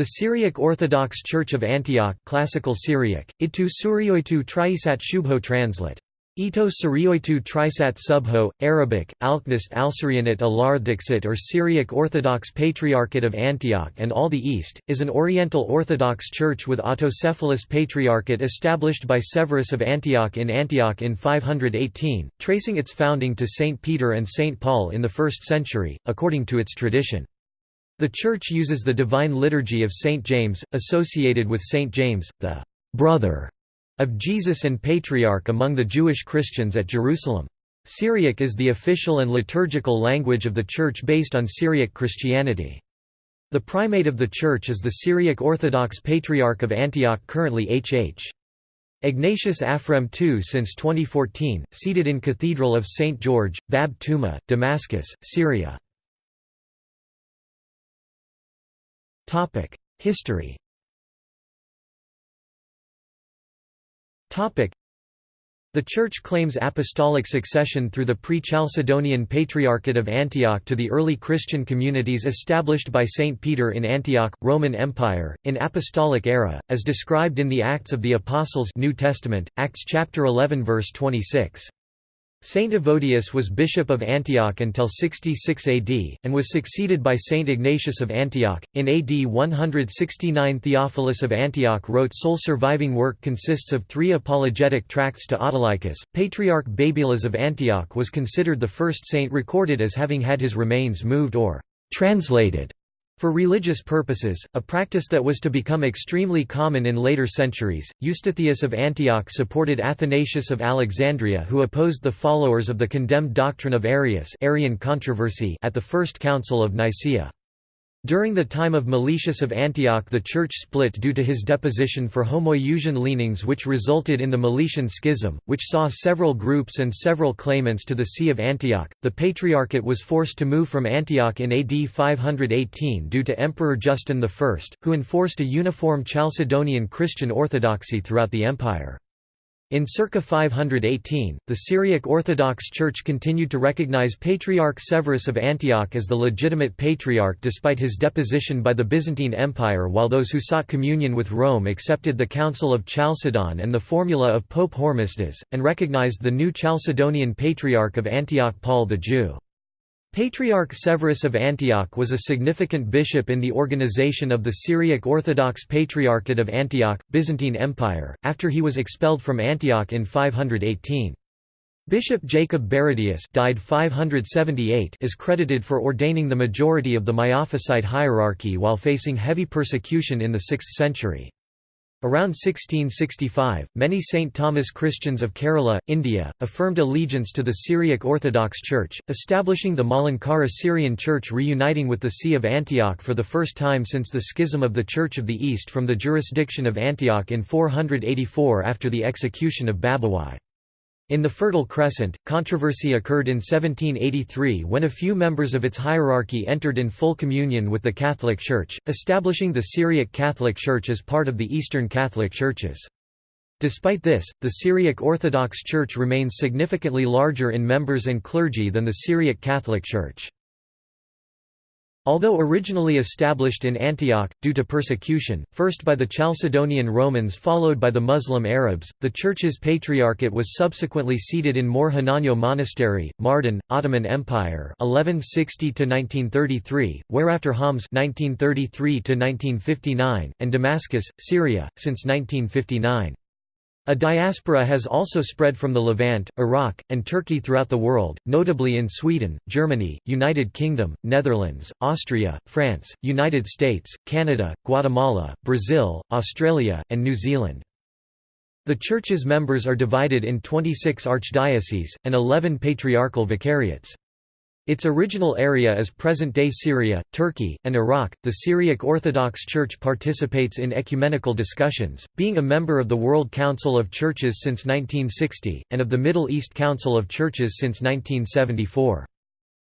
The Syriac Orthodox Church of Antioch Classical Syriac, Itu Surioitu Triisat Shubho translate. Ito Surioitu Trisat Subho, Arabic, Alknist Alsyrianate Alardixit or Syriac Orthodox Patriarchate of Antioch and all the East, is an Oriental Orthodox church with autocephalous patriarchate established by Severus of Antioch in Antioch in 518, tracing its founding to Saint Peter and Saint Paul in the 1st century, according to its tradition. The church uses the Divine Liturgy of Saint James, associated with Saint James, the brother of Jesus and Patriarch among the Jewish Christians at Jerusalem. Syriac is the official and liturgical language of the Church based on Syriac Christianity. The primate of the Church is the Syriac Orthodox Patriarch of Antioch currently H.H. Ignatius Afrem II since 2014, seated in Cathedral of St. George, Bab Tuma, Damascus, Syria. History. The Church claims apostolic succession through the pre-Chalcedonian Patriarchate of Antioch to the early Christian communities established by Saint Peter in Antioch, Roman Empire, in Apostolic era, as described in the Acts of the Apostles New Testament, Acts chapter 11 verse 26. Saint Evodius was bishop of Antioch until 66 AD, and was succeeded by Saint Ignatius of Antioch. In AD 169 Theophilus of Antioch wrote sole surviving work consists of three apologetic tracts to Autolycus. Patriarch Babylas of Antioch was considered the first saint recorded as having had his remains moved or translated for religious purposes, a practice that was to become extremely common in later centuries, Eustathius of Antioch supported Athanasius of Alexandria who opposed the followers of the condemned doctrine of Arius Arian controversy at the First Council of Nicaea. During the time of Meletius of Antioch the church split due to his deposition for Homoiousian leanings which resulted in the Meletian Schism, which saw several groups and several claimants to the See of Antioch. The Patriarchate was forced to move from Antioch in AD 518 due to Emperor Justin I, who enforced a uniform Chalcedonian Christian orthodoxy throughout the empire. In circa 518, the Syriac Orthodox Church continued to recognize Patriarch Severus of Antioch as the legitimate patriarch despite his deposition by the Byzantine Empire while those who sought communion with Rome accepted the Council of Chalcedon and the formula of Pope Hormisdas, and recognized the new Chalcedonian Patriarch of Antioch Paul the Jew. Patriarch Severus of Antioch was a significant bishop in the organization of the Syriac Orthodox Patriarchate of Antioch, Byzantine Empire, after he was expelled from Antioch in 518. Bishop Jacob Baradaeus died 578 is credited for ordaining the majority of the Miaphysite hierarchy while facing heavy persecution in the 6th century. Around 1665, many St. Thomas Christians of Kerala, India, affirmed allegiance to the Syriac Orthodox Church, establishing the Malankara Syrian Church reuniting with the See of Antioch for the first time since the schism of the Church of the East from the jurisdiction of Antioch in 484 after the execution of Babowai. In the Fertile Crescent, controversy occurred in 1783 when a few members of its hierarchy entered in full communion with the Catholic Church, establishing the Syriac Catholic Church as part of the Eastern Catholic Churches. Despite this, the Syriac Orthodox Church remains significantly larger in members and clergy than the Syriac Catholic Church. Although originally established in Antioch, due to persecution, first by the Chalcedonian Romans followed by the Muslim Arabs, the church's patriarchate was subsequently seated in Mor Hananyo Monastery, Mardin, Ottoman Empire 1160–1933, whereafter Homs 1933–1959, and Damascus, Syria, since 1959. A diaspora has also spread from the Levant, Iraq, and Turkey throughout the world, notably in Sweden, Germany, United Kingdom, Netherlands, Austria, France, United States, Canada, Guatemala, Brazil, Australia, and New Zealand. The Church's members are divided in 26 archdioceses, and 11 patriarchal vicariates. Its original area is present-day Syria, Turkey, and Iraq. The Syriac Orthodox Church participates in ecumenical discussions, being a member of the World Council of Churches since 1960 and of the Middle East Council of Churches since 1974.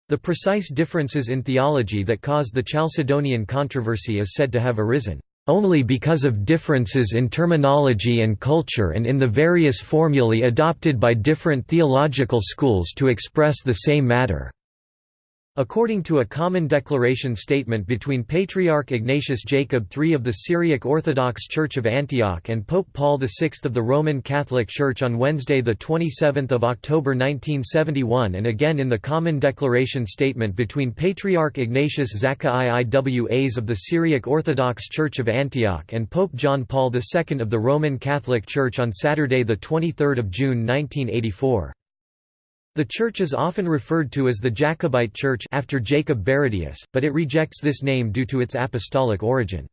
The precise differences in theology that caused the Chalcedonian controversy is said to have arisen only because of differences in terminology and culture and in the various formulae adopted by different theological schools to express the same matter. According to a common declaration statement between Patriarch Ignatius Jacob III of the Syriac Orthodox Church of Antioch and Pope Paul VI of the Roman Catholic Church on Wednesday 27 October 1971 and again in the common declaration statement between Patriarch Ignatius Zakkai Iwas of the Syriac Orthodox Church of Antioch and Pope John Paul II of the Roman Catholic Church on Saturday 23 June 1984. The church is often referred to as the Jacobite Church after Jacob Baradaeus, but it rejects this name due to its apostolic origin.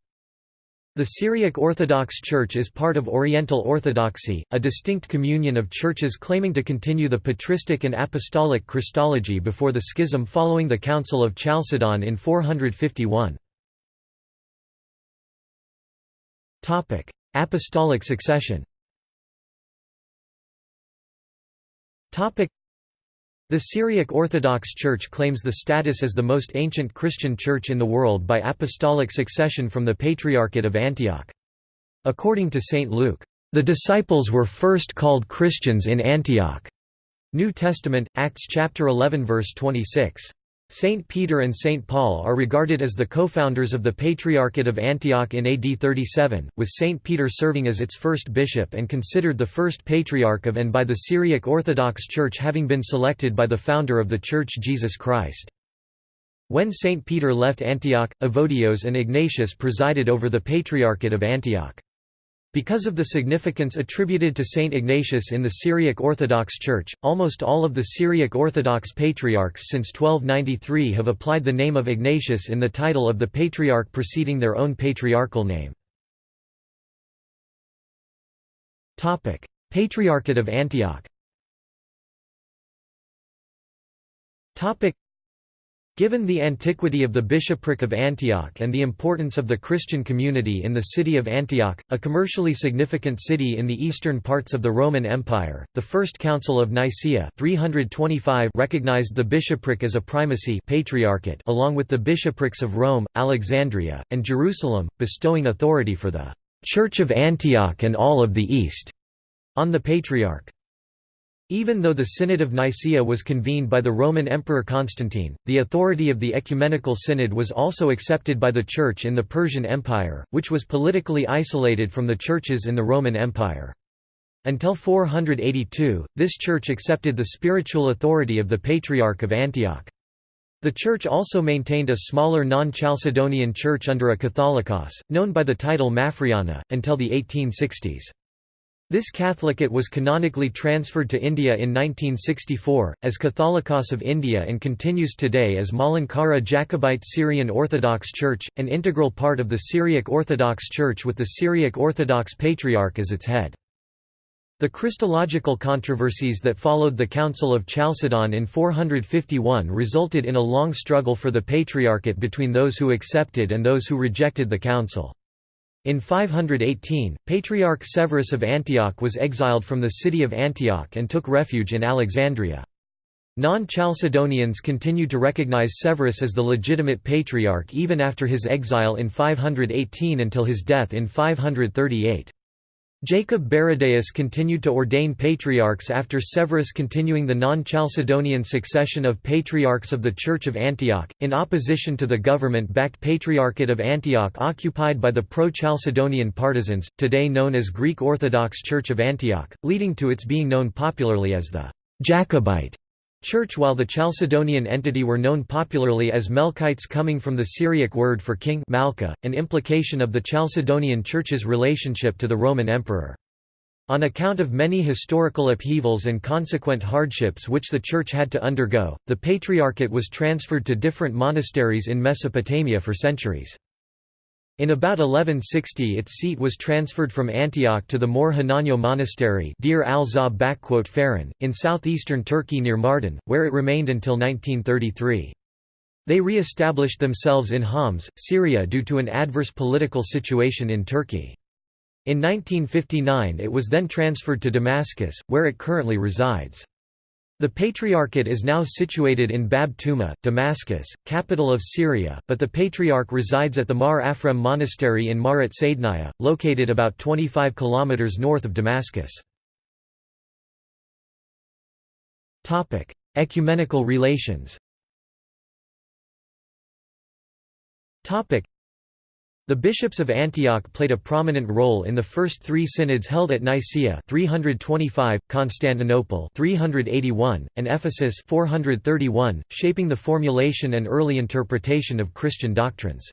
The Syriac Orthodox Church is part of Oriental Orthodoxy, a distinct communion of churches claiming to continue the patristic and apostolic Christology before the schism following the Council of Chalcedon in 451. Apostolic succession the Syriac Orthodox Church claims the status as the most ancient Christian church in the world by apostolic succession from the Patriarchate of Antioch. According to St. Luke, "...the disciples were first called Christians in Antioch." New Testament, Acts chapter 11 verse 26. Saint Peter and Saint Paul are regarded as the co-founders of the Patriarchate of Antioch in AD 37, with Saint Peter serving as its first bishop and considered the first patriarch of and by the Syriac Orthodox Church having been selected by the founder of the Church Jesus Christ. When Saint Peter left Antioch, Evodios and Ignatius presided over the Patriarchate of Antioch. Because of the significance attributed to Saint Ignatius in the Syriac Orthodox Church, almost all of the Syriac Orthodox patriarchs since 1293 have applied the name of Ignatius in the title of the patriarch preceding their own patriarchal name. Patriarchate of Antioch Given the antiquity of the bishopric of Antioch and the importance of the Christian community in the city of Antioch, a commercially significant city in the eastern parts of the Roman Empire, the First Council of Nicaea 325 recognized the bishopric as a primacy patriarchate along with the bishoprics of Rome, Alexandria, and Jerusalem, bestowing authority for the «Church of Antioch and all of the East» on the patriarch. Even though the Synod of Nicaea was convened by the Roman Emperor Constantine, the authority of the Ecumenical Synod was also accepted by the Church in the Persian Empire, which was politically isolated from the churches in the Roman Empire. Until 482, this church accepted the spiritual authority of the Patriarch of Antioch. The church also maintained a smaller non-Chalcedonian church under a Catholicos, known by the title Maphriana, until the 1860s. This Catholicate was canonically transferred to India in 1964, as Catholicos of India and continues today as Malankara Jacobite Syrian Orthodox Church, an integral part of the Syriac Orthodox Church with the Syriac Orthodox Patriarch as its head. The Christological controversies that followed the Council of Chalcedon in 451 resulted in a long struggle for the Patriarchate between those who accepted and those who rejected the Council. In 518, Patriarch Severus of Antioch was exiled from the city of Antioch and took refuge in Alexandria. Non-Chalcedonians continued to recognize Severus as the legitimate patriarch even after his exile in 518 until his death in 538. Jacob Baradaeus continued to ordain patriarchs after Severus continuing the non-Chalcedonian succession of patriarchs of the Church of Antioch, in opposition to the government-backed Patriarchate of Antioch occupied by the pro-Chalcedonian partisans, today known as Greek Orthodox Church of Antioch, leading to its being known popularly as the Jacobite Church while the Chalcedonian entity were known popularly as Melkites coming from the Syriac word for king Malka, an implication of the Chalcedonian Church's relationship to the Roman emperor. On account of many historical upheavals and consequent hardships which the Church had to undergo, the Patriarchate was transferred to different monasteries in Mesopotamia for centuries. In about 1160 its seat was transferred from Antioch to the Mor Hananyo Monastery Deir al in southeastern Turkey near Mardin, where it remained until 1933. They re-established themselves in Homs, Syria due to an adverse political situation in Turkey. In 1959 it was then transferred to Damascus, where it currently resides. The Patriarchate is now situated in Bab Tuma, Damascus, capital of Syria, but the Patriarch resides at the Mar Afrem Monastery in Marat Saidnaya, located about 25 km north of Damascus. Ecumenical relations the bishops of Antioch played a prominent role in the first three synods held at Nicaea 325, Constantinople 381, and Ephesus 431, shaping the formulation and early interpretation of Christian doctrines.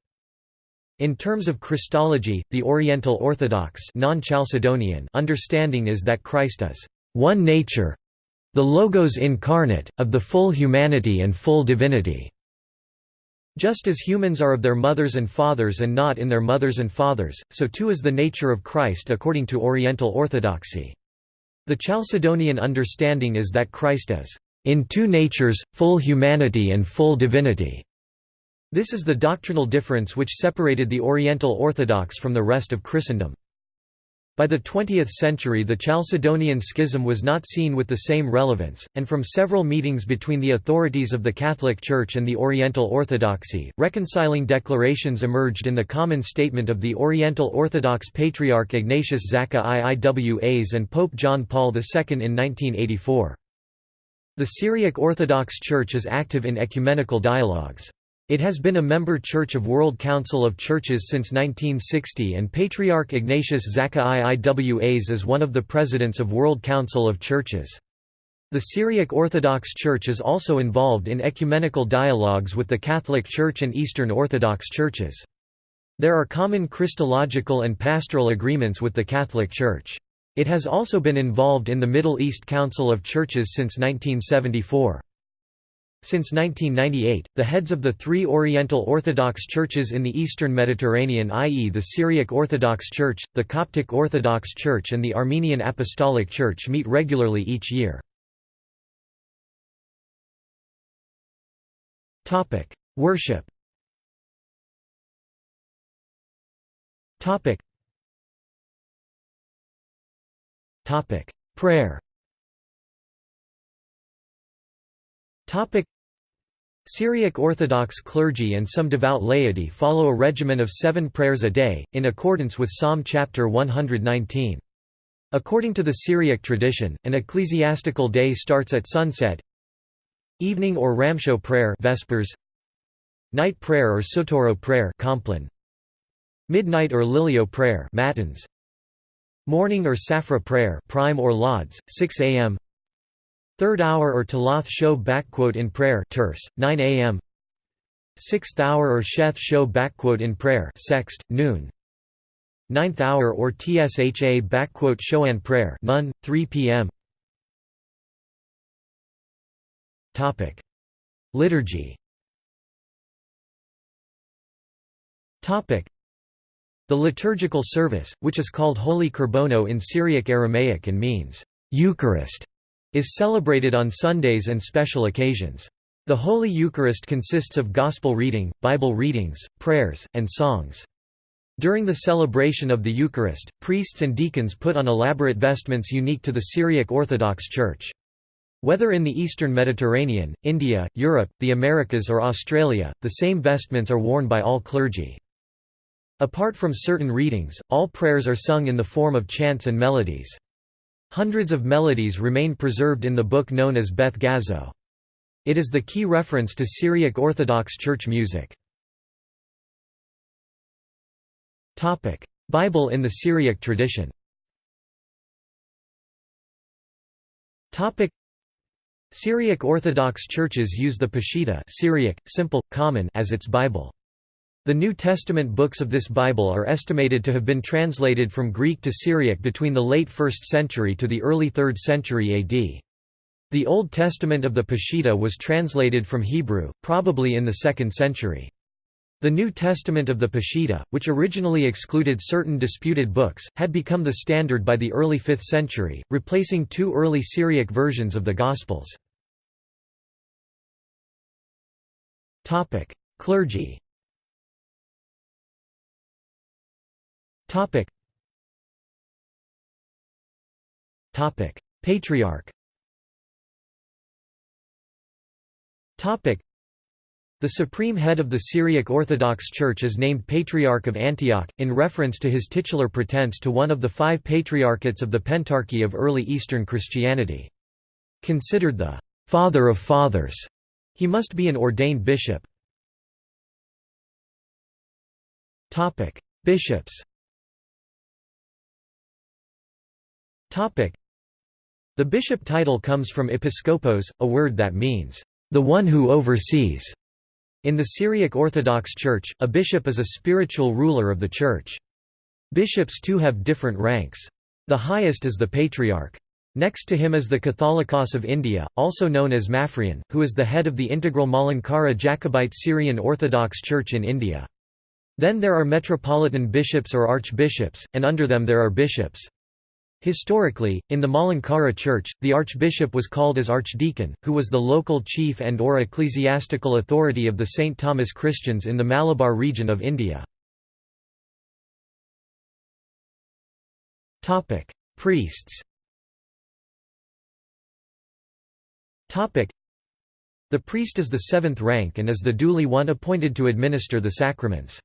In terms of Christology, the Oriental Orthodox non-Chalcedonian understanding is that Christ is one nature, the Logos incarnate, of the full humanity and full divinity. Just as humans are of their mothers and fathers and not in their mothers and fathers, so too is the nature of Christ according to Oriental Orthodoxy. The Chalcedonian understanding is that Christ is in two natures, full humanity and full divinity. This is the doctrinal difference which separated the Oriental Orthodox from the rest of Christendom. By the 20th century the Chalcedonian Schism was not seen with the same relevance, and from several meetings between the authorities of the Catholic Church and the Oriental Orthodoxy, reconciling declarations emerged in the common statement of the Oriental Orthodox Patriarch Ignatius Zakka IIWAs and Pope John Paul II in 1984. The Syriac Orthodox Church is active in ecumenical dialogues. It has been a member church of World Council of Churches since 1960 and Patriarch Ignatius Zakka IIWAs is one of the presidents of World Council of Churches. The Syriac Orthodox Church is also involved in ecumenical dialogues with the Catholic Church and Eastern Orthodox churches. There are common Christological and pastoral agreements with the Catholic Church. It has also been involved in the Middle East Council of Churches since 1974. Since 1998, the heads of the three Oriental Orthodox churches in the Eastern Mediterranean i.e. the Syriac Orthodox Church, the Coptic Orthodox Church and the Armenian Apostolic Church meet regularly each year. Worship Prayer Syriac Orthodox clergy and some devout laity follow a regimen of seven prayers a day, in accordance with Psalm chapter 119. According to the Syriac tradition, an ecclesiastical day starts at sunset evening or Ramsho prayer vespers, night prayer or Sotoro prayer Compline, midnight or Lilio prayer matins, morning or Safra prayer prime or lauds, 6 a.m. Third hour or Talath show backquote in prayer terce, 9 a.m. Sixth hour or Sheth show in prayer sext, noon. Ninth hour or Tsha showan prayer none, 3 p.m. Topic: Liturgy. Topic: The liturgical service, which is called Holy Kurbono in Syriac Aramaic and means Eucharist, is celebrated on Sundays and special occasions. The Holy Eucharist consists of Gospel reading, Bible readings, prayers, and songs. During the celebration of the Eucharist, priests and deacons put on elaborate vestments unique to the Syriac Orthodox Church. Whether in the eastern Mediterranean, India, Europe, the Americas or Australia, the same vestments are worn by all clergy. Apart from certain readings, all prayers are sung in the form of chants and melodies. Hundreds of melodies remain preserved in the book known as Beth Gazo. It is the key reference to Syriac Orthodox Church music. Bible in the Syriac tradition Syriac Orthodox churches use the Peshitta Syriac, simple, common as its Bible. The New Testament books of this Bible are estimated to have been translated from Greek to Syriac between the late 1st century to the early 3rd century AD. The Old Testament of the Peshitta was translated from Hebrew, probably in the 2nd century. The New Testament of the Peshitta, which originally excluded certain disputed books, had become the standard by the early 5th century, replacing two early Syriac versions of the Gospels. Clergy Topic. Topic. Patriarch Topic. The supreme head of the Syriac Orthodox Church is named Patriarch of Antioch, in reference to his titular pretense to one of the five patriarchates of the Pentarchy of early Eastern Christianity. Considered the «father of fathers», he must be an ordained bishop. Bishops. The bishop title comes from episkopos, a word that means the one who oversees. In the Syriac Orthodox Church, a bishop is a spiritual ruler of the church. Bishops too have different ranks. The highest is the patriarch. Next to him is the Catholicos of India, also known as Maphrian, who is the head of the integral Malankara Jacobite Syrian Orthodox Church in India. Then there are metropolitan bishops or archbishops, and under them there are bishops. Historically, in the Malankara Church, the archbishop was called as archdeacon, who was the local chief and or ecclesiastical authority of the St. Thomas Christians in the Malabar region of India. Priests The priest is the seventh rank and is the duly one appointed to administer the sacraments.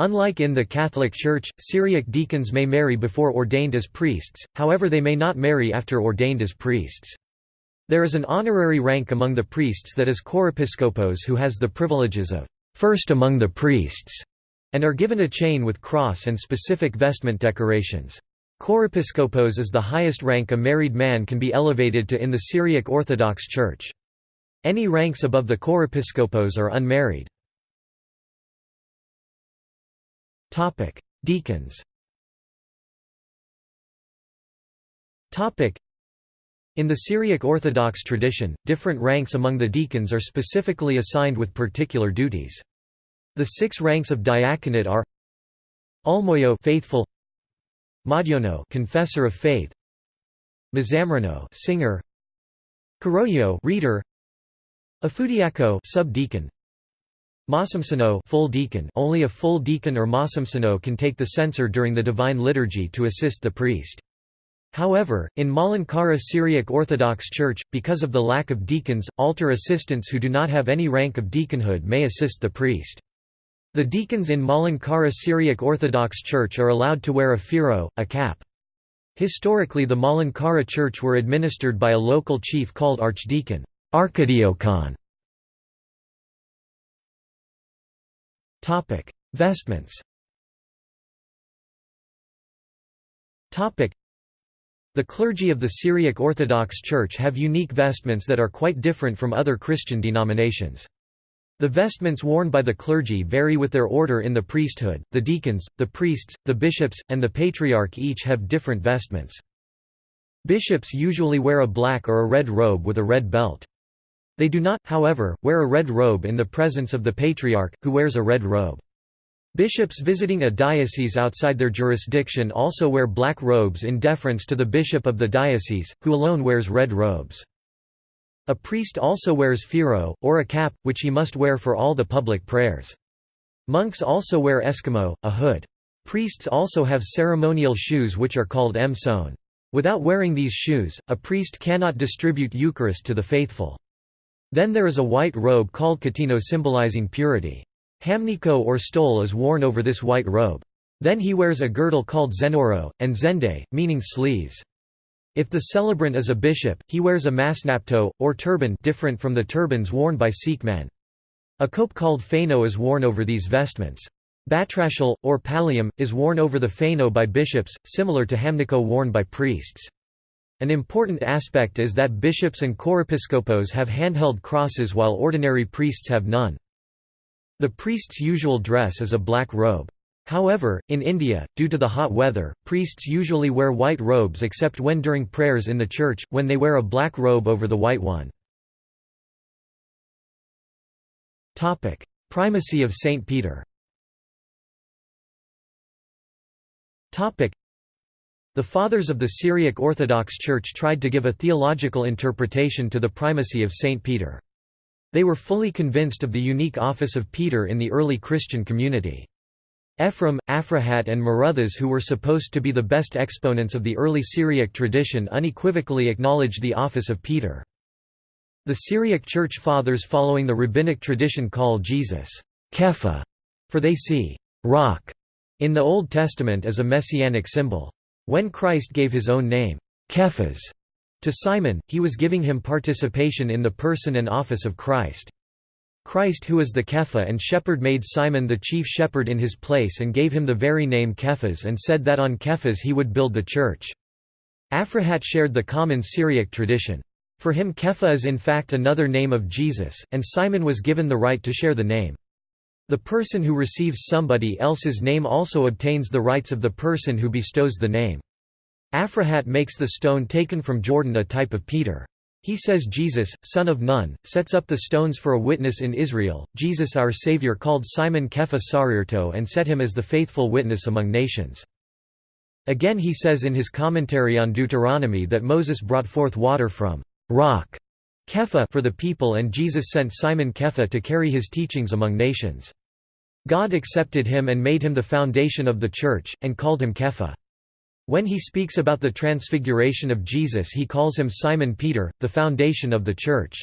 Unlike in the Catholic Church, Syriac deacons may marry before ordained as priests, however they may not marry after ordained as priests. There is an honorary rank among the priests that is chorepiskopos who has the privileges of first among the priests, and are given a chain with cross and specific vestment decorations. Chorepiskopos is the highest rank a married man can be elevated to in the Syriac Orthodox Church. Any ranks above the chorepiskopos are unmarried. Deacons. In the Syriac Orthodox tradition, different ranks among the deacons are specifically assigned with particular duties. The six ranks of diaconate are Almoyo faithful Madyono confessor of faith Mazamrano singer Karoyo reader Afudiako subdeacon Masamsano full deacon only a full deacon or masamsano can take the censer during the divine liturgy to assist the priest However, in Malankara Syriac Orthodox Church, because of the lack of deacons, altar assistants who do not have any rank of deaconhood may assist the priest. The deacons in Malankara Syriac Orthodox Church are allowed to wear a phiro, a cap. Historically the Malankara Church were administered by a local chief called archdeacon archidiokon. Vestments the clergy of the Syriac Orthodox Church have unique vestments that are quite different from other Christian denominations. The vestments worn by the clergy vary with their order in the priesthood, the deacons, the priests, the bishops, and the patriarch each have different vestments. Bishops usually wear a black or a red robe with a red belt. They do not, however, wear a red robe in the presence of the patriarch, who wears a red robe. Bishops visiting a diocese outside their jurisdiction also wear black robes in deference to the bishop of the diocese, who alone wears red robes. A priest also wears phiro, or a cap, which he must wear for all the public prayers. Monks also wear eskimo, a hood. Priests also have ceremonial shoes which are called emson. Without wearing these shoes, a priest cannot distribute Eucharist to the faithful. Then there is a white robe called katino symbolizing purity. Hamniko or stole is worn over this white robe. Then he wears a girdle called zenoro, and zende, meaning sleeves. If the celebrant is a bishop, he wears a masnapto, or turban different from the turbans worn by Sikh men. A cope called phano is worn over these vestments. Batrashal, or pallium, is worn over the phano by bishops, similar to hamniko worn by priests. An important aspect is that bishops and chorepiskopos have handheld crosses while ordinary priests have none. The priest's usual dress is a black robe. However, in India, due to the hot weather, priests usually wear white robes except when during prayers in the church, when they wear a black robe over the white one. Primacy of Saint Peter the Fathers of the Syriac Orthodox Church tried to give a theological interpretation to the primacy of Saint Peter. They were fully convinced of the unique office of Peter in the early Christian community. Ephraim, Aphrahat and Maruthas who were supposed to be the best exponents of the early Syriac tradition unequivocally acknowledged the office of Peter. The Syriac Church Fathers following the rabbinic tradition call Jesus Kepha, for they see rock in the Old Testament as a messianic symbol. When Christ gave his own name, Kephas, to Simon, he was giving him participation in the person and office of Christ. Christ who is the Kepha and shepherd made Simon the chief shepherd in his place and gave him the very name Kephas and said that on Kephas he would build the church. Aphrahat shared the common Syriac tradition. For him Kepha is in fact another name of Jesus, and Simon was given the right to share the name. The person who receives somebody else's name also obtains the rights of the person who bestows the name. Aphrahat makes the stone taken from Jordan a type of Peter. He says Jesus, son of Nun, sets up the stones for a witness in Israel. Jesus our Savior called Simon Kepha Sarirto and set him as the faithful witness among nations. Again he says in his commentary on Deuteronomy that Moses brought forth water from rock for the people and Jesus sent Simon Kepha to carry his teachings among nations. God accepted him and made him the foundation of the church, and called him Kepha. When he speaks about the transfiguration of Jesus he calls him Simon Peter, the foundation of the Church.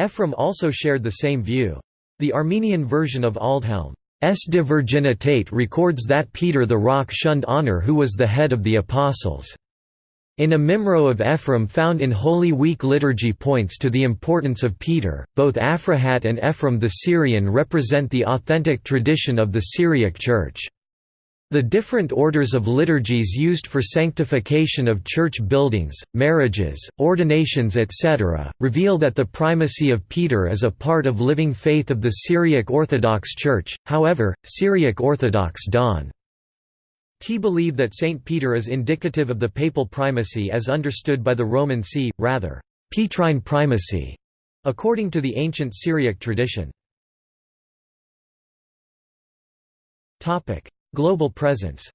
Ephraim also shared the same view. The Armenian version of Aldhelm's De Virginitate records that Peter the Rock shunned honor who was the head of the Apostles. In a Mimro of Ephraim found in Holy Week liturgy points to the importance of Peter. Both Aphrahat and Ephraim the Syrian represent the authentic tradition of the Syriac Church. The different orders of liturgies used for sanctification of church buildings, marriages, ordinations etc., reveal that the primacy of Peter is a part of living faith of the Syriac Orthodox Church, however, Syriac Orthodox don't T believe that St. Peter is indicative of the papal primacy as understood by the Roman See, rather, Petrine primacy, according to the ancient Syriac tradition. Global presence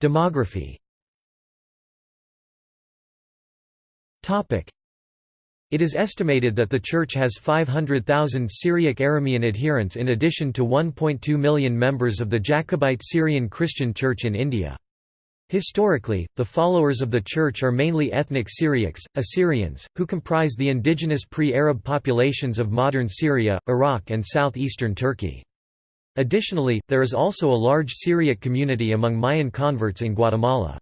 Demography It is estimated that the Church has 500,000 Syriac Aramean adherents in addition to 1.2 million members of the Jacobite Syrian Christian Church in India. Historically, the followers of the Church are mainly ethnic Syriacs, Assyrians, who comprise the indigenous pre-Arab populations of modern Syria, Iraq and southeastern Turkey. Additionally, there is also a large Syriac community among Mayan converts in Guatemala.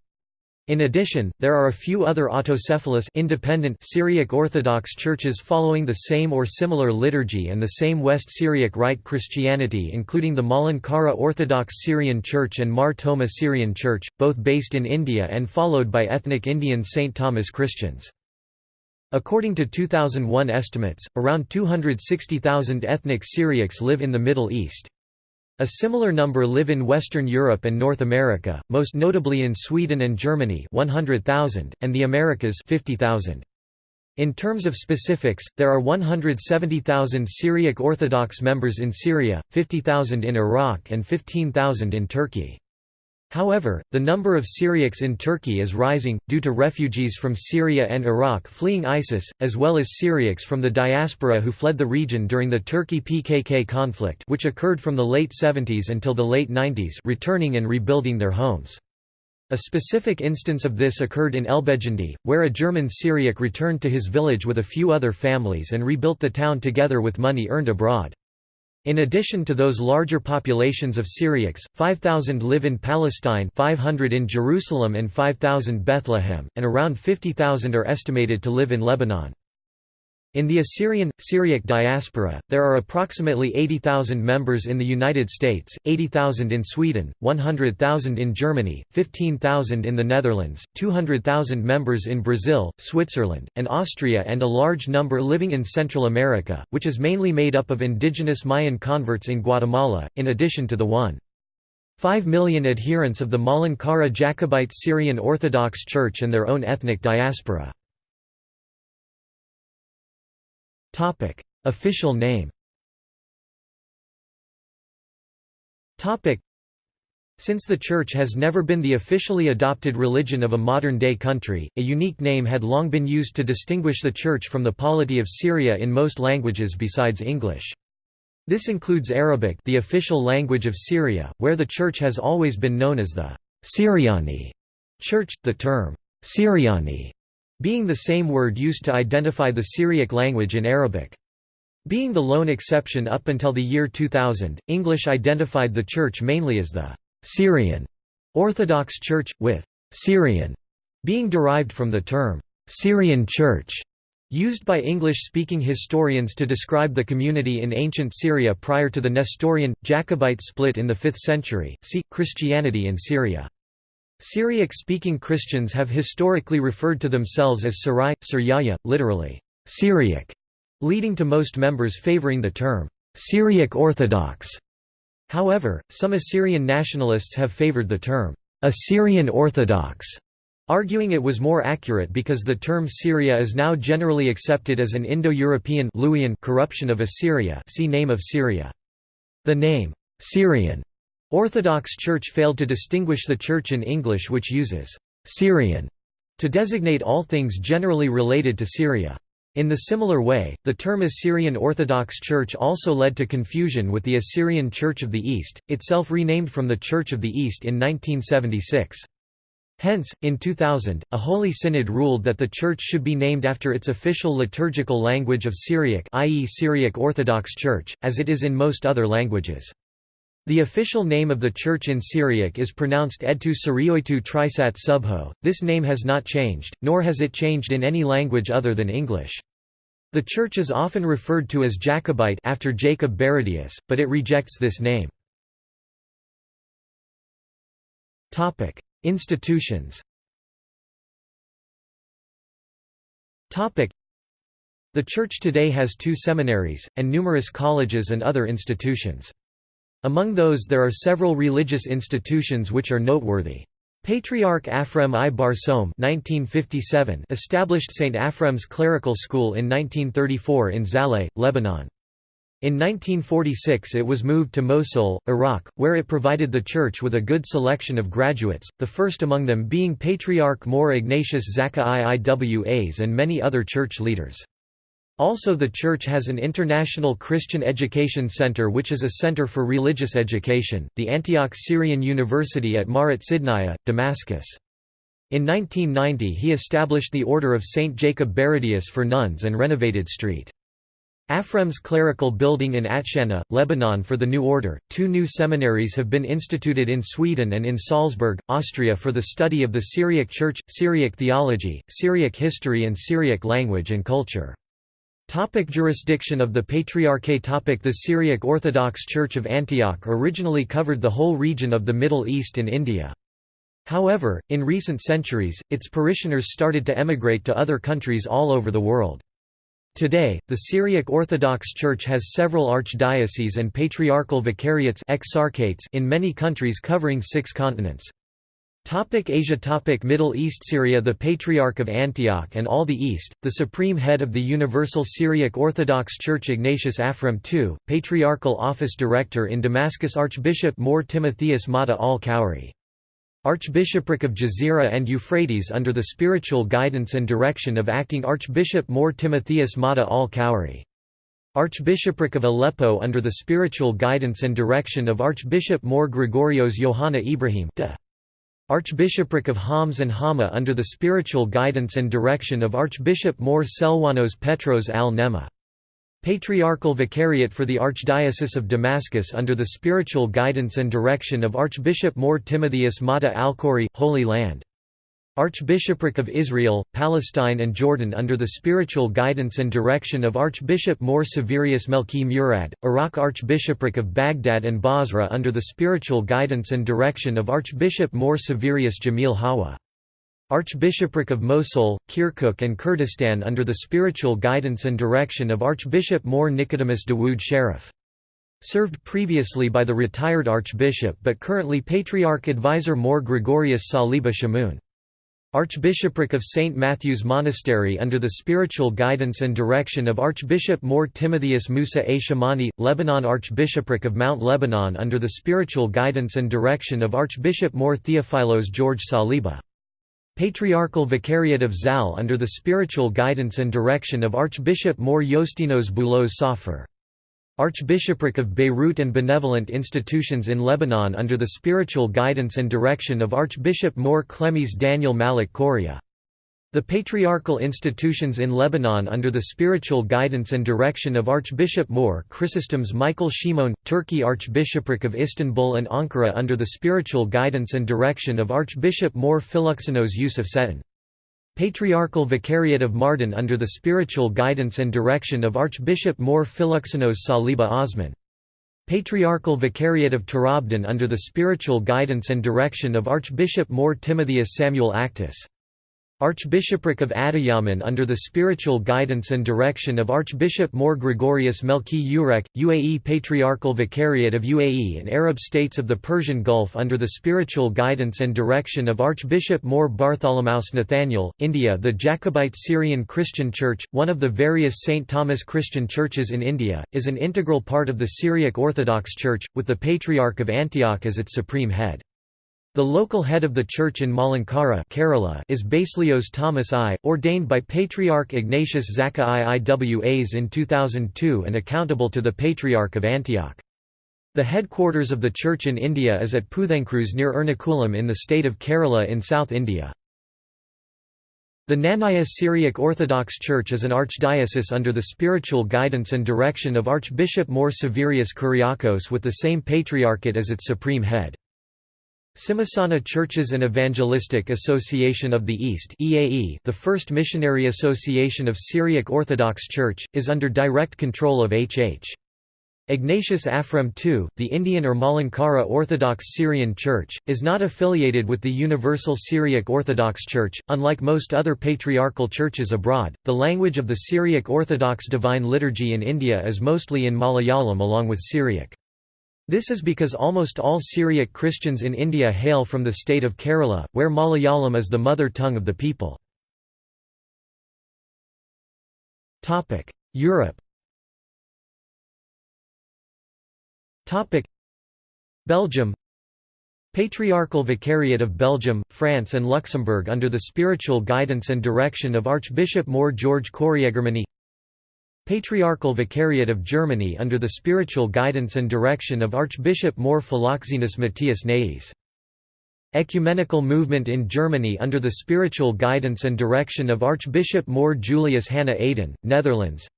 In addition, there are a few other autocephalous independent Syriac Orthodox churches following the same or similar liturgy and the same West Syriac Rite Christianity including the Malankara Orthodox Syrian Church and Mar Thoma Syrian Church, both based in India and followed by ethnic Indian St. Thomas Christians. According to 2001 estimates, around 260,000 ethnic Syriacs live in the Middle East. A similar number live in Western Europe and North America, most notably in Sweden and Germany 100,000, and the Americas 50,000. In terms of specifics, there are 170,000 Syriac Orthodox members in Syria, 50,000 in Iraq and 15,000 in Turkey. However, the number of Syriacs in Turkey is rising, due to refugees from Syria and Iraq fleeing ISIS, as well as Syriacs from the diaspora who fled the region during the Turkey-PKK conflict which occurred from the late 70s until the late 90s returning and rebuilding their homes. A specific instance of this occurred in Elbejandi, where a German Syriac returned to his village with a few other families and rebuilt the town together with money earned abroad. In addition to those larger populations of Syriacs, 5,000 live in Palestine 500 in Jerusalem and 5,000 Bethlehem, and around 50,000 are estimated to live in Lebanon. In the Assyrian, Syriac diaspora, there are approximately 80,000 members in the United States, 80,000 in Sweden, 100,000 in Germany, 15,000 in the Netherlands, 200,000 members in Brazil, Switzerland, and Austria and a large number living in Central America, which is mainly made up of indigenous Mayan converts in Guatemala, in addition to the 1.5 million adherents of the Malankara Jacobite Syrian Orthodox Church and their own ethnic diaspora. Topic: Official name. Topic: Since the Church has never been the officially adopted religion of a modern-day country, a unique name had long been used to distinguish the Church from the polity of Syria in most languages besides English. This includes Arabic the official language of Syria, where the Church has always been known as the Syriani Church. The term Syriani being the same word used to identify the Syriac language in Arabic. Being the lone exception up until the year 2000, English identified the church mainly as the Syrian Orthodox Church, with Syrian being derived from the term, "'Syrian Church' used by English-speaking historians to describe the community in ancient Syria prior to the Nestorian, Jacobite split in the 5th century see, Christianity in Syria. Syriac-speaking Christians have historically referred to themselves as Sarai, Syriaya, literally, Syriac, leading to most members favoring the term, Syriac Orthodox. However, some Assyrian nationalists have favored the term, Assyrian Orthodox, arguing it was more accurate because the term Syria is now generally accepted as an Indo-European corruption of Assyria see name of Syria. The name, Syrian Orthodox Church failed to distinguish the Church in English which uses «Syrian» to designate all things generally related to Syria. In the similar way, the term Assyrian Orthodox Church also led to confusion with the Assyrian Church of the East, itself renamed from the Church of the East in 1976. Hence, in 2000, a Holy Synod ruled that the Church should be named after its official liturgical language of Syriac i.e. Syriac Orthodox Church, as it is in most other languages. The official name of the church in Syriac is pronounced Edtu Sirioitu Trisat Subho. This name has not changed, nor has it changed in any language other than English. The church is often referred to as Jacobite after Jacob Baradaeus, but it rejects this name. Topic: Institutions. Topic: The church today has two seminaries and numerous colleges and other institutions. Among those there are several religious institutions which are noteworthy. Patriarch Afrem I Barsoum established St. Afrem's Clerical School in 1934 in Zaleh, Lebanon. In 1946 it was moved to Mosul, Iraq, where it provided the church with a good selection of graduates, the first among them being Patriarch More Ignatius Zaka Iiwas and many other church leaders. Also the church has an International Christian Education Center which is a center for religious education, the Antioch Syrian University at Marat Sidnaya, Damascus. In 1990 he established the Order of St. Jacob Baradaeus for nuns and renovated St. Afrem's clerical building in Atshana, Lebanon for the new order. Two new seminaries have been instituted in Sweden and in Salzburg, Austria for the study of the Syriac Church, Syriac theology, Syriac history and Syriac language and culture. Topic jurisdiction of the Patriarchate topic The Syriac Orthodox Church of Antioch originally covered the whole region of the Middle East and India. However, in recent centuries, its parishioners started to emigrate to other countries all over the world. Today, the Syriac Orthodox Church has several archdioceses and patriarchal vicariates in many countries covering six continents. Topic Asia Topic Middle East Syria The Patriarch of Antioch and all the East, the supreme head of the Universal Syriac Orthodox Church Ignatius Afrem II, Patriarchal Office Director in Damascus Archbishop More Timotheus Mata al-Khoury. Archbishopric of Jazira and Euphrates under the spiritual guidance and direction of acting Archbishop More Timotheus Mata al-Khoury. Archbishopric of Aleppo under the spiritual guidance and direction of Archbishop More Gregorios Johanna Ibrahim de. Archbishopric of Homs and Hama under the spiritual guidance and direction of Archbishop More Selwanos Petros al-Nema. Patriarchal Vicariate for the Archdiocese of Damascus under the spiritual guidance and direction of Archbishop More Timotheus Mata al-Khoury, Holy Land. Archbishopric of Israel, Palestine and Jordan under the spiritual guidance and direction of Archbishop More Severius Melki Murad, Iraq Archbishopric of Baghdad and Basra under the spiritual guidance and direction of Archbishop More Severius Jamil Hawa. Archbishopric of Mosul, Kirkuk and Kurdistan under the spiritual guidance and direction of Archbishop More Nicodemus Dawood Sharif. Served previously by the retired archbishop but currently Patriarch Advisor More Gregorius Saliba Shamoun. Archbishopric of St. Matthew's Monastery under the spiritual guidance and direction of Archbishop More Timotheus Musa A. Shamani, Lebanon Archbishopric of Mount Lebanon under the spiritual guidance and direction of Archbishop More Theophilos George Saliba. Patriarchal Vicariate of Zal under the spiritual guidance and direction of Archbishop More Yostinos Boulos Safar. Archbishopric of Beirut and benevolent institutions in Lebanon under the spiritual guidance and direction of Archbishop More Clemis Daniel Malik Koria. The patriarchal institutions in Lebanon under the spiritual guidance and direction of Archbishop More Chrysostoms Michael Shimon, Turkey Archbishopric of Istanbul and Ankara under the spiritual guidance and direction of Archbishop More Philoxenos Yusuf Seton. Patriarchal Vicariate of Mardin under the spiritual guidance and direction of Archbishop More Philoxenos Saliba Osman. Patriarchal Vicariate of Tur Abdin under the spiritual guidance and direction of Archbishop More Timotheus Samuel Actus. Archbishopric of Adiyaman under the spiritual guidance and direction of Archbishop More Gregorius Melki Urek, UAE Patriarchal Vicariate of UAE and Arab states of the Persian Gulf under the spiritual guidance and direction of Archbishop More Bartholomaus Nathaniel, India The Jacobite Syrian Christian Church, one of the various St. Thomas Christian churches in India, is an integral part of the Syriac Orthodox Church, with the Patriarch of Antioch as its supreme head. The local head of the church in Malankara Kerala is Baselios Thomas I, ordained by Patriarch Ignatius Zaka I Iwas in 2002 and accountable to the Patriarch of Antioch. The headquarters of the church in India is at Puthencruz near Ernakulam in the state of Kerala in South India. The Knanaya Syriac Orthodox Church is an archdiocese under the spiritual guidance and direction of Archbishop More Severius Kyriakos with the same patriarchate as its supreme head. Simhasana Churches and Evangelistic Association of the East EAE, the first missionary association of Syriac Orthodox Church, is under direct control of H.H. Ignatius Afrem II, the Indian or Malankara Orthodox Syrian Church, is not affiliated with the Universal Syriac Orthodox Church. Unlike most other patriarchal churches abroad, the language of the Syriac Orthodox Divine Liturgy in India is mostly in Malayalam along with Syriac. This is because almost all Syriac Christians in India hail from the state of Kerala, where Malayalam is the mother tongue of the people. Europe Belgium Patriarchal Vicariate of Belgium, France and Luxembourg under the spiritual guidance and direction of Archbishop More George Corriègermany Patriarchal Vicariate of Germany under the spiritual guidance and direction of Archbishop More Philoxenus Matthias Naes. Ecumenical movement in Germany under the spiritual guidance and direction of Archbishop More Julius Hanna Aydin, Netherlands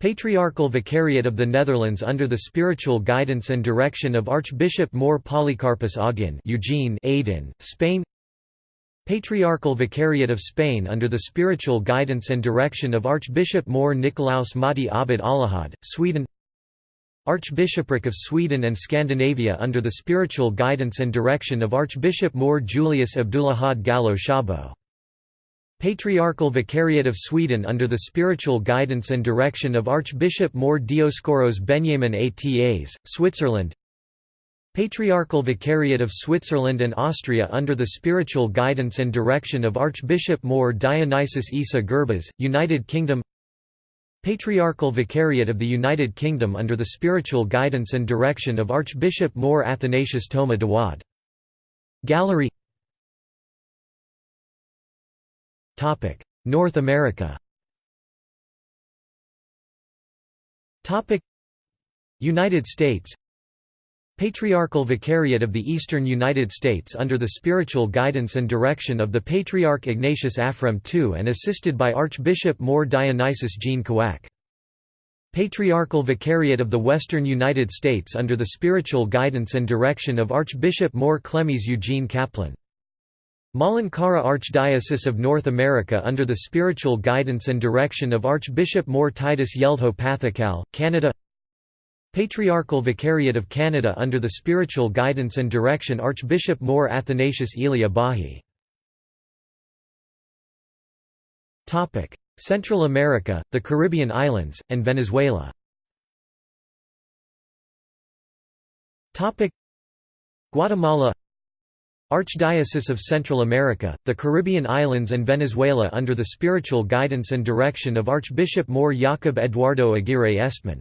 Patriarchal Vicariate of the Netherlands under the spiritual guidance and direction of Archbishop More Polycarpus Augin Eugene Aydin, Spain Patriarchal Vicariate of Spain under the spiritual guidance and direction of Archbishop More Nicolaus Mahdi Abid Alahad, Sweden Archbishopric of Sweden and Scandinavia under the spiritual guidance and direction of Archbishop More Julius Abdullahad Gallo Shabo. Patriarchal Vicariate of Sweden under the spiritual guidance and direction of Archbishop More Dioscoros Benjamin Atas, Switzerland Patriarchal Vicariate of Switzerland and Austria under the spiritual guidance and direction of Archbishop More Dionysius Isa Gerbas, United Kingdom Patriarchal Vicariate of the United Kingdom under the spiritual guidance and direction of Archbishop More Athanasius Toma Dawad. Gallery North America United States Patriarchal Vicariate of the Eastern United States under the spiritual guidance and direction of the Patriarch Ignatius Afrem II and assisted by Archbishop More Dionysius Jean Kawak. Patriarchal Vicariate of the Western United States under the spiritual guidance and direction of Archbishop More Clemis Eugene Kaplan. Malankara Archdiocese of North America under the spiritual guidance and direction of Archbishop More Titus Yeldho Pathakal, Canada Patriarchal Vicariate of Canada under the spiritual guidance and direction Archbishop More Athanasius Elia Bahi. Central America, the Caribbean islands, and Venezuela. Guatemala Archdiocese of Central America, the Caribbean islands and Venezuela under the spiritual guidance and direction of Archbishop More Jacob Eduardo Aguirre Estman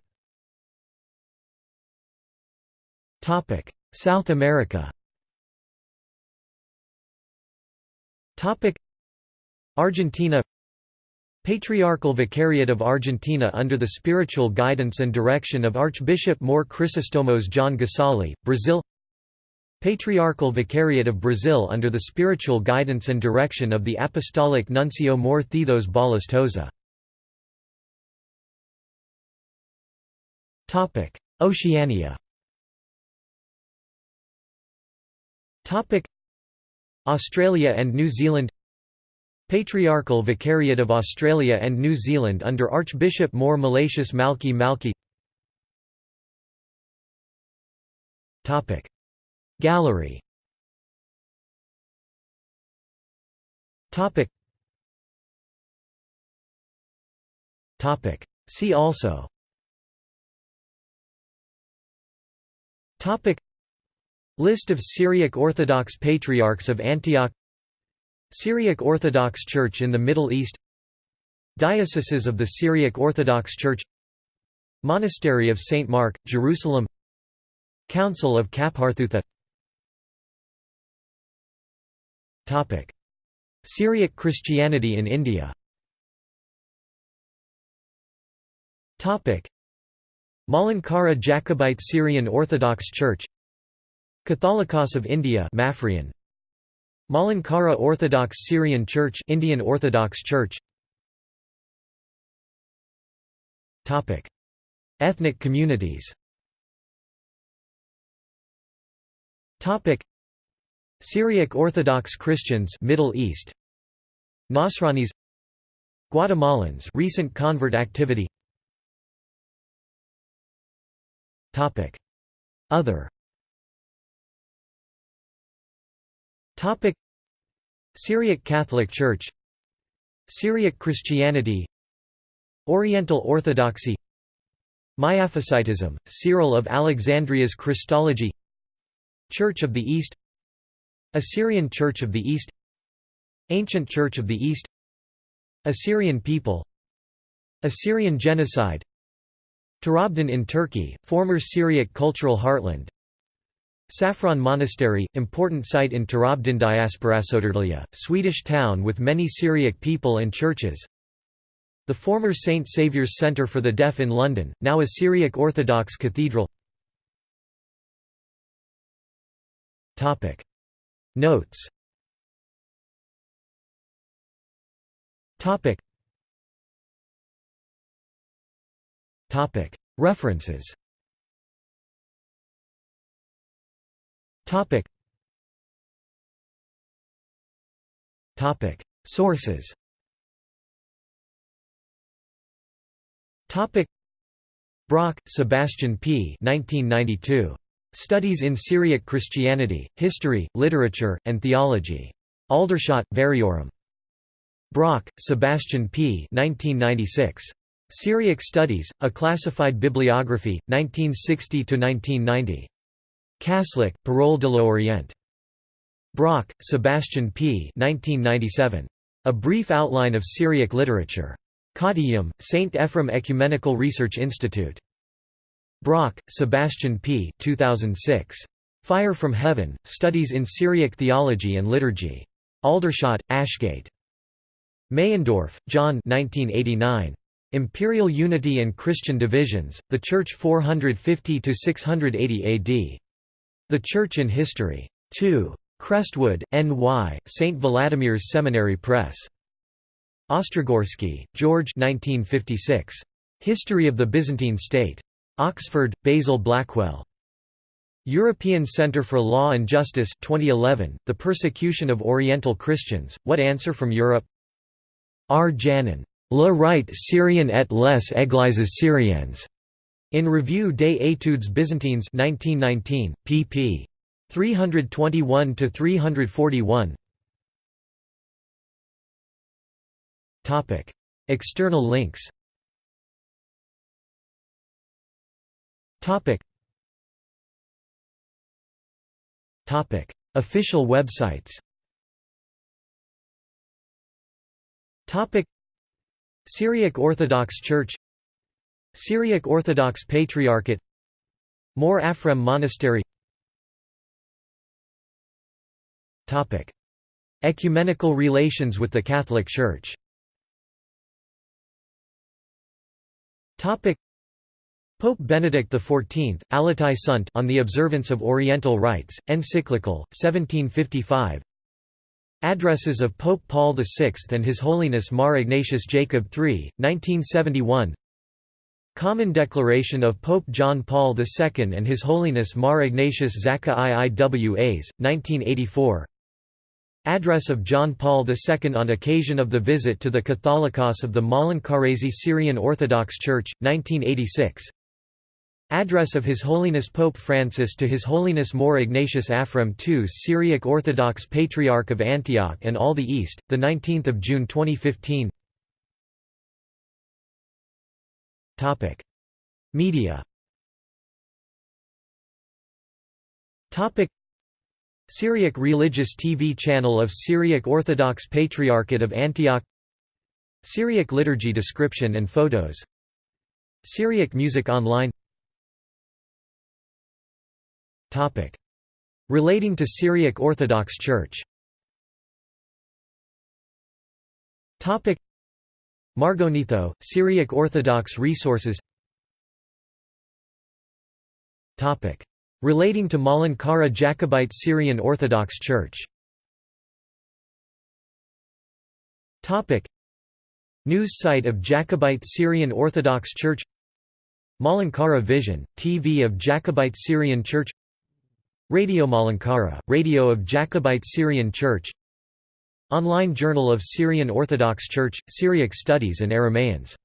Topic: South America. Topic: Argentina. Patriarchal Vicariate of Argentina under the spiritual guidance and direction of Archbishop More Chrysostomos John Gasali, Brazil. Patriarchal Vicariate of Brazil under the spiritual guidance and direction of the Apostolic Nuncio More Thethos Balas Toza. Oceania Australia and New Zealand Patriarchal Vicariate of Australia and New Zealand under Archbishop More Malatius Malky Malky Gallery See also List of Syriac Orthodox Patriarchs of Antioch Syriac Orthodox Church in the Middle East Dioceses of the Syriac Orthodox Church Monastery of St. Mark, Jerusalem Council of Kapharthutha Syriac Christianity in India Malankara Jacobite Syrian Orthodox Church Catholicos of India Maphrian Malankara Orthodox Syrian Church Indian Orthodox Church. Topic. Ethnic communities. Topic. Syriac Orthodox Christians Middle East. Nasranis. Guatemalans recent convert activity. Topic. Other Topic. Syriac Catholic Church. Syriac Christianity. Oriental Orthodoxy. Miaphysitism, Cyril of Alexandria's Christology. Church of the East. Assyrian Church of the East. Ancient Church of the East. Assyrian people. Assyrian genocide. Tur Abdin in Turkey, former Syriac cultural heartland Saffron Monastery, important site in Tur Abdin diaspora Södertälje, Swedish town with many Syriac people and churches. The former St. Saviour's Centre for the Deaf in London, now a Syriac Orthodox cathedral. Notes. References Topic. Topic. Sources. Topic. Brock, Sebastian P. 1992. Studies in Syriac Christianity, History, Literature, and Theology. Aldershot, Variorum. Brock, Sebastian P. 1996. Syriac Studies, A Classified Bibliography, 1960–1990. Kaslik, Parole de l'Orient. Brock, Sebastian P. 1997. A Brief Outline of Syriac Literature. Kottayam, St. Ephrem Ecumenical Research Institute. Brock, Sebastian P. 2006. Fire from Heaven, Studies in Syriac Theology and Liturgy. Aldershot, Ashgate. Meyendorff, John 1989. Imperial Unity and Christian Divisions, The Church 450–680 AD. The Church in History. 2. Crestwood, N.Y., St. Vladimir's Seminary Press. Ostrogorsky, George 1956. History of the Byzantine State. Oxford, Basil Blackwell. European Centre for Law and Justice 2011, The Persecution of Oriental Christians, What Answer from Europe? R. Janin. Le Rite Syrian et les Églises syriennes. In Revue des études byzantines 1919, pp. 321–341 External links. Official websites. Topic: Syriac Orthodox Church Syriac Orthodox Patriarchate. More Afrem Monastery. Ecumenical relations with the Catholic Church. Pope Benedict XIV, Allatae Sunt on the observance of Oriental rites, encyclical, 1755 Addresses of Pope Paul VI and His Holiness Mar Ignatius Jacob III, 1971 Common Declaration of Pope John Paul II and His Holiness Mar Ignatius Zaka I Iwas, 1984 Address of John Paul II on occasion of the visit to the Catholicos of the Malankarazi Syrian Orthodox Church, 1986 Address of His Holiness Pope Francis to His Holiness More Ignatius Afrem II Syriac Orthodox Patriarch of Antioch and all the East, 19 June 2015 Media. Syriac religious TV channel of Syriac Orthodox Patriarchate of Antioch. Syriac liturgy description and photos. Syriac music online. Topic. Relating to Syriac Orthodox Church. Topic. Margonitho, Syriac Orthodox Resources. Topic. Relating to Malankara Jacobite Syrian Orthodox Church. News site of Jacobite Syrian Orthodox Church. Malankara Vision, TV of Jacobite Syrian Church. Radio Malankara, Radio of Jacobite Syrian Church Online Journal of Syrian Orthodox Church, Syriac Studies and Aramaeans